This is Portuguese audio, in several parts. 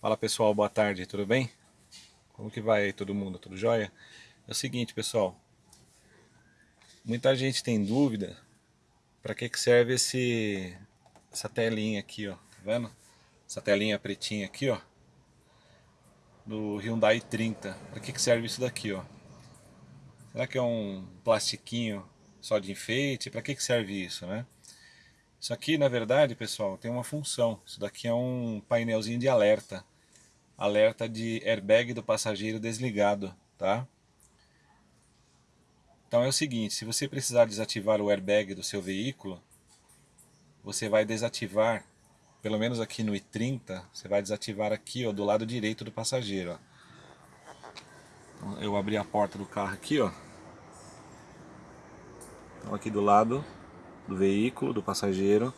Fala pessoal, boa tarde, tudo bem? Como que vai aí todo mundo, tudo jóia? É o seguinte pessoal, muita gente tem dúvida para que, que serve esse, essa telinha aqui, ó, tá vendo? Essa telinha pretinha aqui, ó, do Hyundai 30, para que, que serve isso daqui, ó? Será que é um plastiquinho só de enfeite? Para que, que serve isso, né? Isso aqui, na verdade, pessoal, tem uma função. Isso daqui é um painelzinho de alerta alerta de airbag do passageiro desligado, tá? Então é o seguinte, se você precisar desativar o airbag do seu veículo, você vai desativar, pelo menos aqui no i30, você vai desativar aqui, ó, do lado direito do passageiro, ó. Então, eu abri a porta do carro aqui, ó. Então aqui do lado do veículo, do passageiro,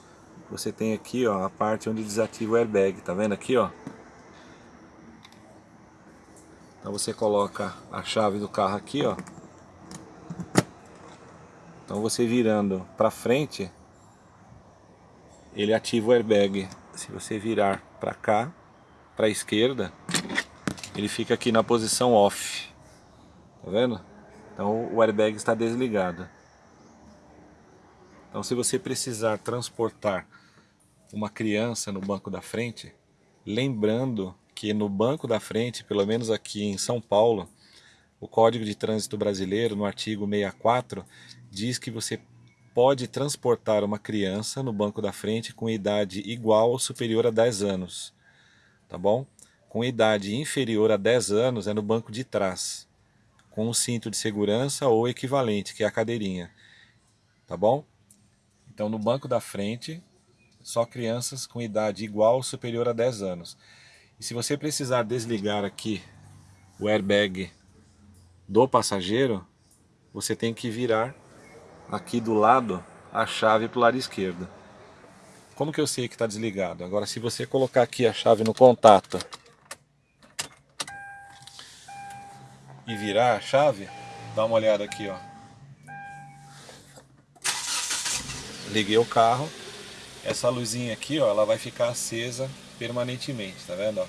você tem aqui, ó, a parte onde desativa o airbag, tá vendo aqui, ó? Então você coloca a chave do carro aqui, ó. Então você virando para frente, ele ativa o airbag. Se você virar para cá, para a esquerda, ele fica aqui na posição off. Tá vendo? Então o airbag está desligado. Então se você precisar transportar uma criança no banco da frente, lembrando que no banco da frente, pelo menos aqui em São Paulo, o Código de Trânsito Brasileiro, no artigo 64, diz que você pode transportar uma criança no banco da frente com idade igual ou superior a 10 anos, tá bom? Com idade inferior a 10 anos é no banco de trás, com um cinto de segurança ou equivalente, que é a cadeirinha, tá bom? Então no banco da frente, só crianças com idade igual ou superior a 10 anos. E se você precisar desligar aqui o airbag do passageiro, você tem que virar aqui do lado a chave para o lado esquerdo. Como que eu sei que está desligado? Agora se você colocar aqui a chave no contato e virar a chave, dá uma olhada aqui, ó. Liguei o carro, essa luzinha aqui, ó, ela vai ficar acesa permanentemente, tá vendo? Ó?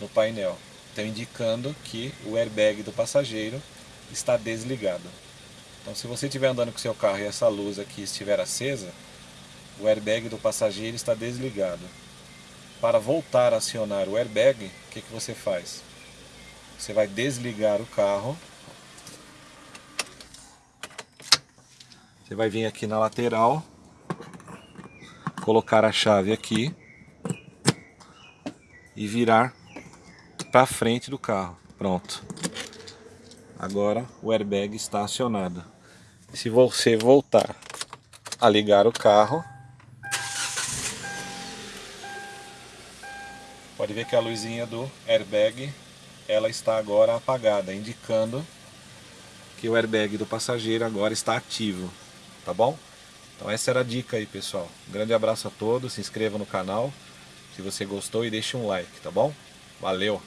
No painel. Então indicando que o airbag do passageiro está desligado. Então se você estiver andando com seu carro e essa luz aqui estiver acesa, o airbag do passageiro está desligado. Para voltar a acionar o airbag, o que, que você faz? Você vai desligar o carro. Você vai vir aqui na lateral, colocar a chave aqui e virar para frente do carro. Pronto. Agora o airbag está acionado. Se você voltar a ligar o carro, pode ver que a luzinha do airbag ela está agora apagada, indicando que o airbag do passageiro agora está ativo, tá bom? Então essa era a dica aí pessoal. Um grande abraço a todos, se inscreva no canal, se você gostou e deixe um like, tá bom? Valeu!